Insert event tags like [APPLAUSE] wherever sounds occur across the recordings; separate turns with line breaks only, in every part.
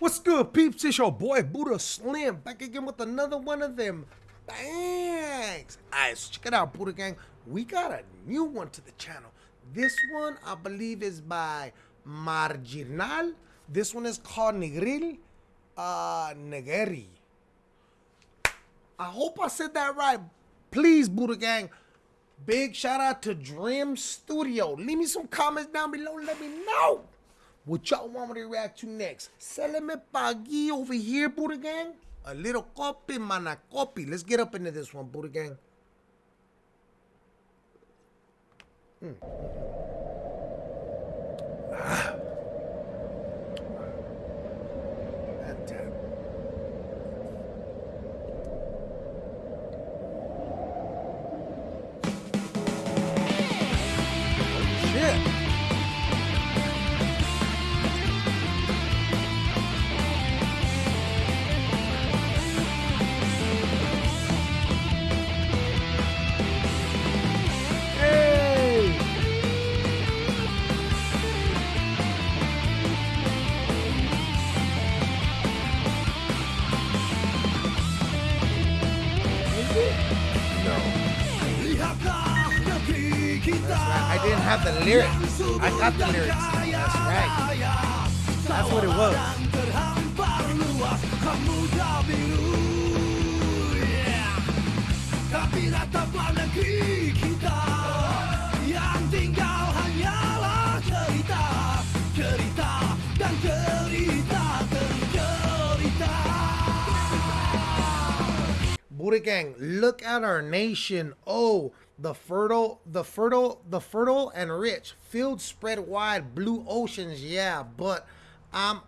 What's good, peeps? It's your boy Buddha Slim back again with another one of them bangs. Alright, so check it out, Buddha Gang. We got a new one to the channel. This one, I believe, is by Marjinal. This one is called Negril uh, Negeri. I hope I said that right. Please, Buddha Gang. Big shout out to Dream Studio. Leave me some comments down below. Let me know what y'all want me to react to next. me pagi over here, Buddha Gang. A little copy, mana copy. Let's get up into this one, Buddha Gang. Mm. I didn't have the lyrics. I got the lyrics. That's right. That's what it was. Buddha Gang, look at our nation. Oh, the fertile, the fertile, the fertile and rich, fields spread wide, blue oceans, yeah, but I'm,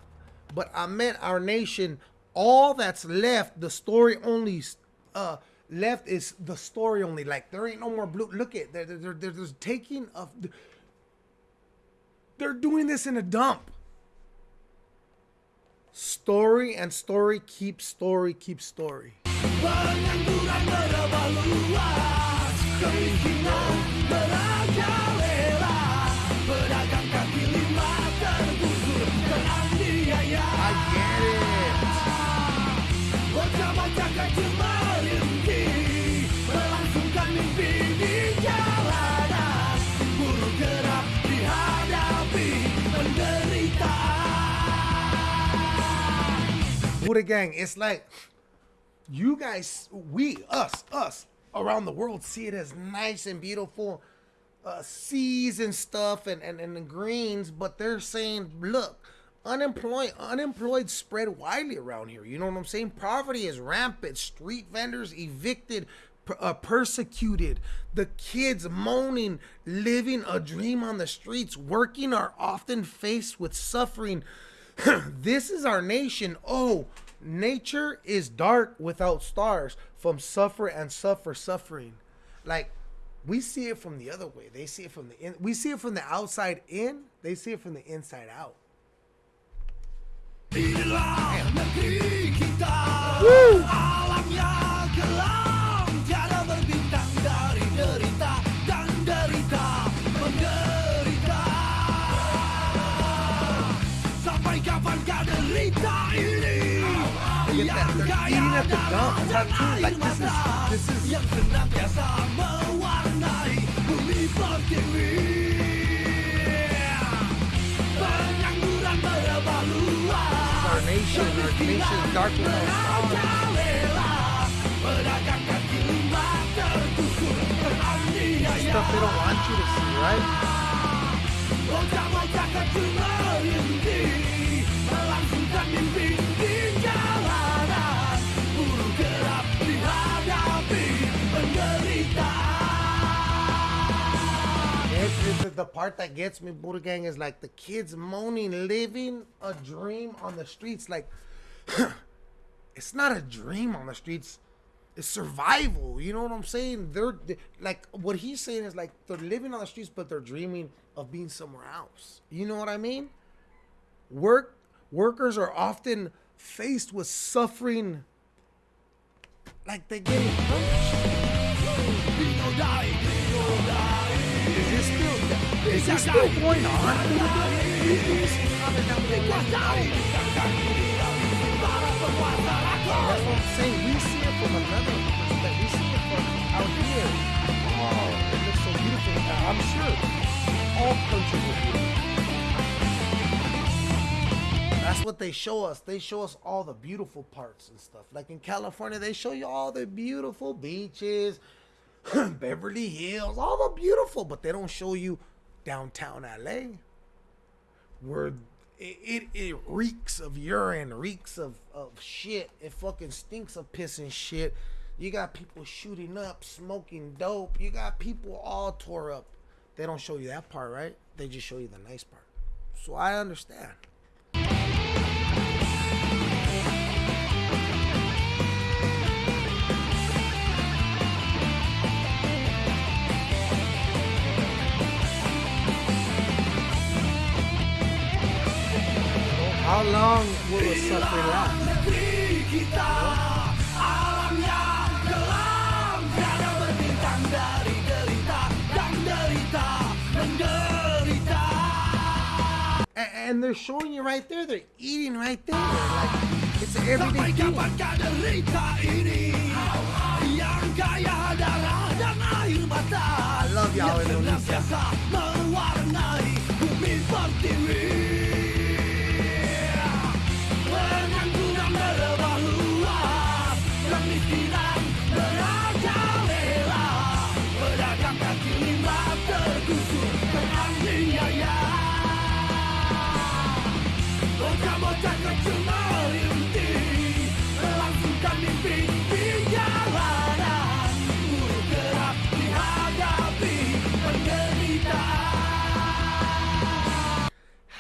but I meant our nation. All that's left, the story only, uh, left is the story only. Like there ain't no more blue. Look at they're they're they're, they're taking of. They're doing this in a dump. Story and story keep story keep story. Keinginan merajalela Pedagang kaki lima tergusur teraniaya Bocah-bocah kecil mimpi di jalanan Buru gerak dihadapi penderitaan Buddha Gang, it's like you guys, we, us, us, around the world see it as nice and beautiful uh, seas and stuff and, and, and the greens, but they're saying, look, unemployed unemployed spread widely around here. You know what I'm saying? Poverty is rampant. Street vendors evicted, uh, persecuted. The kids moaning, living a dream on the streets, working are often faced with suffering. [CLEARS THROAT] this is our nation. Oh, nature is dark without stars from suffer and suffer suffering. Like we see it from the other way. They see it from the in we see it from the outside in they see it from the inside out that. They're eating at the dump. Like this is this is. Our nation, our Stuff they don't want you to see, right? The part that gets me, Buddha Gang, is like the kids moaning, living a dream on the streets. Like, [CLEARS THROAT] it's not a dream on the streets. It's survival. You know what I'm saying? They're, they, like what he's saying is like they're living on the streets, but they're dreaming of being somewhere else. You know what I mean? Work workers are often faced with suffering, like they get punished. This still going on? saying we see it from another perspective. We see it from out here. Oh, it looks so beautiful. Uh, I'm sure all countries are beautiful. That's what they show us. They show us all the beautiful parts and stuff. Like in California, they show you all the beautiful beaches, [CLEARS THROAT] Beverly Hills, all the beautiful, but they don't show you downtown LA where it, it, it reeks of urine, reeks of, of shit. It fucking stinks of piss and shit. You got people shooting up, smoking dope. You got people all tore up. They don't show you that part, right? They just show you the nice part. So I understand. Long will the suffering last? And, they're showing you right there. They're eating right there. Like it's an everyday thing. I love y'all Indonesia.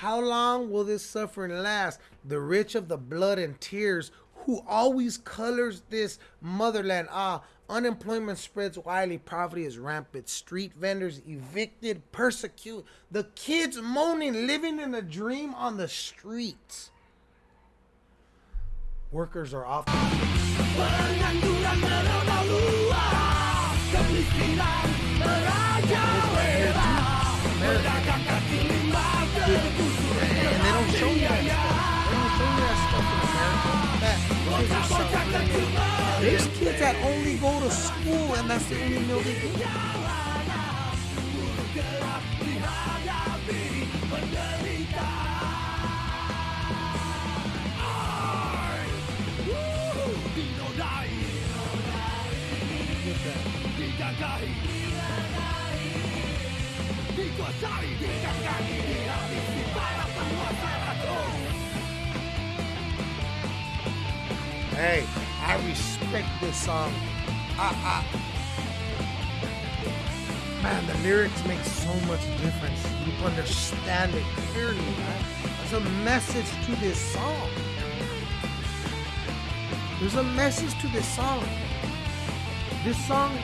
How long will this suffering last? The rich of the blood and tears who always colors this motherland. Ah, unemployment spreads widely, poverty is rampant, street vendors evicted, persecute, the kids moaning, living in a dream on the streets. Workers are off. And they don't show that kids. There's kids that only go to school and that's the only meal they Hey, I respect this song. I, I, man, the lyrics make so much difference. You understand it clearly, man. There's a message to this song. There's a message to this song. This song,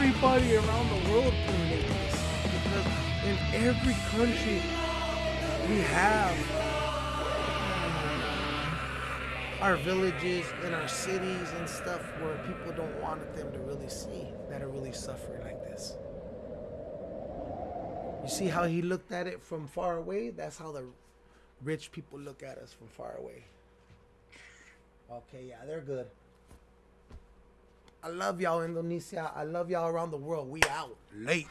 everybody around the world relate this because in every country we have uh, our villages and our cities and stuff where people don't want them to really see that are really suffering like this. You see how he looked at it from far away? That's how the rich people look at us from far away. Okay, yeah, they're good. I love y'all, Indonesia. I love y'all around the world. We out late.